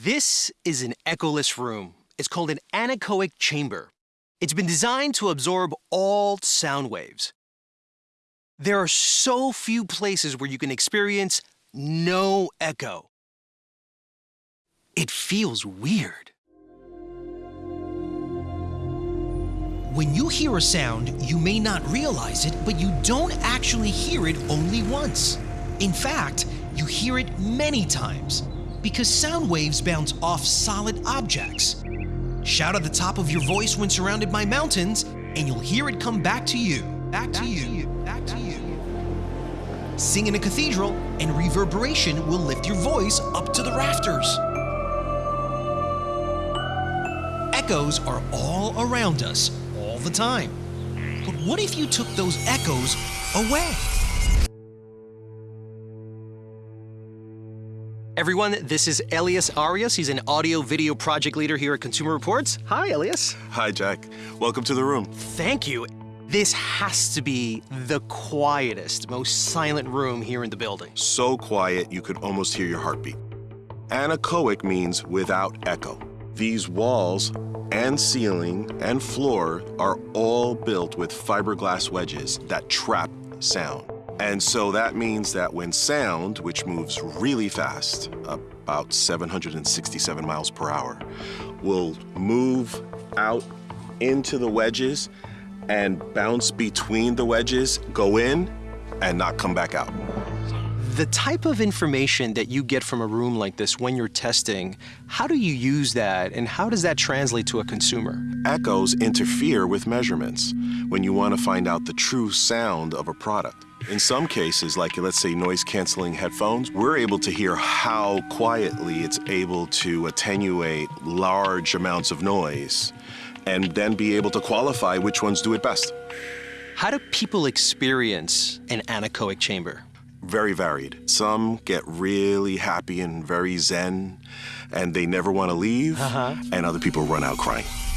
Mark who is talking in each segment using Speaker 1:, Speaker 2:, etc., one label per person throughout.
Speaker 1: This is an echoless room. It's called an anechoic chamber. It's been designed to absorb all sound waves. There are so few places where you can experience no echo. It feels weird.
Speaker 2: When you hear a sound, you may not realize it, but you don't actually hear it only once. In fact, you hear it many times because sound waves bounce off solid objects. Shout at the top of your voice when surrounded by mountains, and you'll hear it come back to you, back to you, back to you. Sing in a cathedral, and reverberation will lift your voice up to the rafters. Echoes are all around us, all the time. But what if you took those echoes away?
Speaker 1: Everyone, this is Elias Arias. He's an audio video project leader here at Consumer Reports. Hi, Elias.
Speaker 3: Hi, Jack. Welcome to the room.
Speaker 1: Thank you. This has to be the quietest, most silent room here in the building.
Speaker 3: So quiet you could almost hear your heartbeat. Anechoic means without echo. These walls and ceiling and floor are all built with fiberglass wedges that trap sound. And so that means that when sound, which moves really fast, about 767 miles per hour, will move out into the wedges and bounce between the wedges, go in, and not come back out.
Speaker 1: The type of information that you get from a room like this when you're testing, how do you use that and how does that translate to a consumer?
Speaker 3: Echoes interfere with measurements when you want to find out the true sound of a product. In some cases, like let's say noise canceling headphones, we're able to hear how quietly it's able to attenuate large amounts of noise and then be able to qualify which ones do it best.
Speaker 1: How do people experience an anechoic chamber?
Speaker 3: Very varied. Some get really happy and very zen, and they never want to leave, uh -huh. and other people run out crying.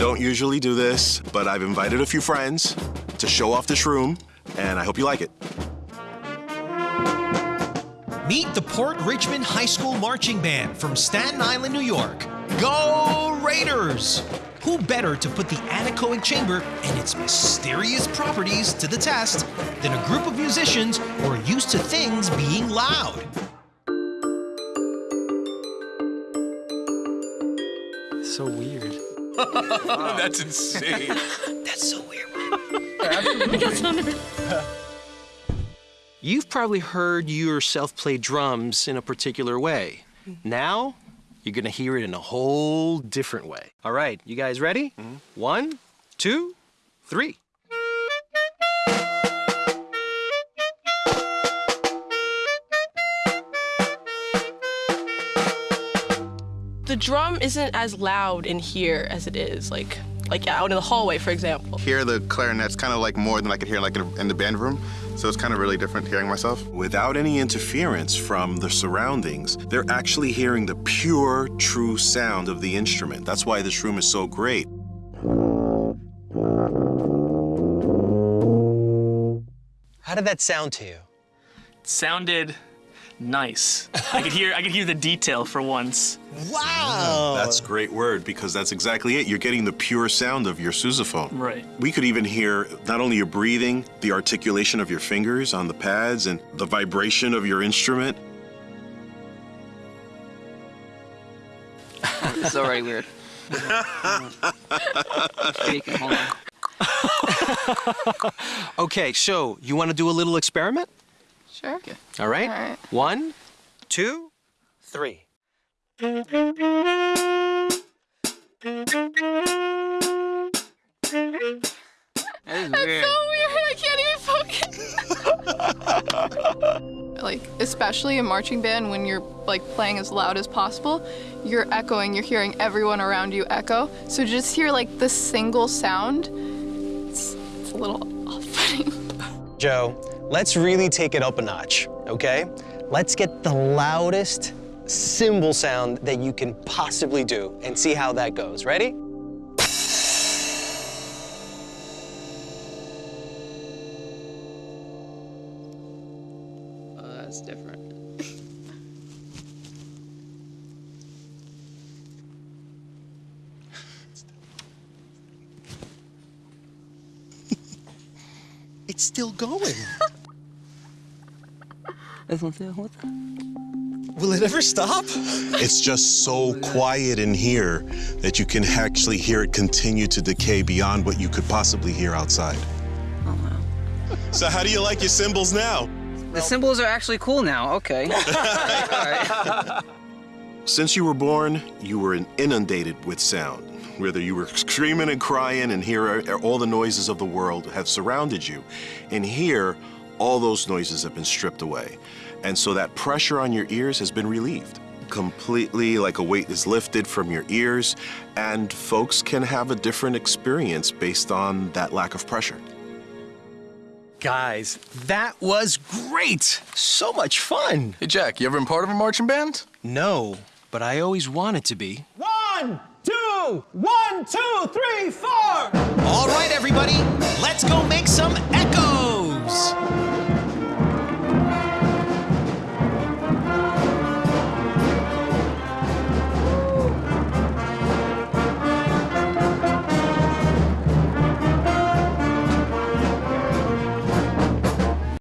Speaker 3: Don't usually do this, but I've invited a few friends to show off this room, and I hope you like it.
Speaker 2: Meet the Port Richmond High School Marching Band from Staten Island, New York. Go Raiders! Who better to put the anechoic chamber and its mysterious properties to the test than a group of musicians who are used to things being loud?
Speaker 1: So weird.
Speaker 4: Wow. That's insane.
Speaker 2: That's so weird.
Speaker 4: Absolutely.
Speaker 1: You've probably heard yourself play drums in a particular way. Now, you're gonna hear it in a whole different way. All right, you guys ready? Mm -hmm. One, two, three.
Speaker 5: Drum isn't as loud in here as it is like like out in the hallway, for example.
Speaker 6: Here, the clarinet's kind of like more than I could hear like in the band room. So it's kind of really different hearing myself.
Speaker 3: Without any interference from the surroundings, they're actually hearing the pure, true sound of the instrument. That's why this room is so great.
Speaker 1: How did that sound to you?
Speaker 4: It sounded nice. I could hear I could hear the detail for once.
Speaker 1: Wow!
Speaker 3: That's a great word because that's exactly it. You're getting the pure sound of your sousaphone.
Speaker 4: Right.
Speaker 3: We could even hear not only your breathing, the articulation of your fingers on the pads and the vibration of your instrument.
Speaker 7: it's already weird.
Speaker 1: Okay, so you want to do a little experiment?
Speaker 5: Sure. Okay.
Speaker 1: All right.
Speaker 5: All right.
Speaker 1: One, two, three.
Speaker 5: That's
Speaker 7: weird.
Speaker 5: so weird. I can't even focus. like, especially in marching band, when you're like playing as loud as possible, you're echoing. You're hearing everyone around you echo. So just hear like the single sound. It's, it's a little off-putting.
Speaker 1: Joe, Let's really take it up a notch, okay? Let's get the loudest cymbal sound that you can possibly do and see how that goes. Ready?
Speaker 7: Oh, that's different.
Speaker 2: it's still going.
Speaker 7: This one's there. What?
Speaker 2: Will it ever stop?
Speaker 3: It's just so quiet in here that you can actually hear it continue to decay beyond what you could possibly hear outside.
Speaker 7: Oh wow.
Speaker 3: So, how do you like your cymbals now?
Speaker 7: The cymbals are actually cool now. Okay. All right.
Speaker 3: Since you were born, you were inundated with sound. Whether you were screaming and crying, and here all the noises of the world have surrounded you. And here, all those noises have been stripped away. And so that pressure on your ears has been relieved. Completely like a weight is lifted from your ears, and folks can have a different experience based on that lack of pressure.
Speaker 1: Guys, that was great. So much fun.
Speaker 8: Hey, Jack, you ever been part of a marching band?
Speaker 1: No, but I always wanted to be.
Speaker 9: One, two, one, two, three, four.
Speaker 2: All right, everybody, let's go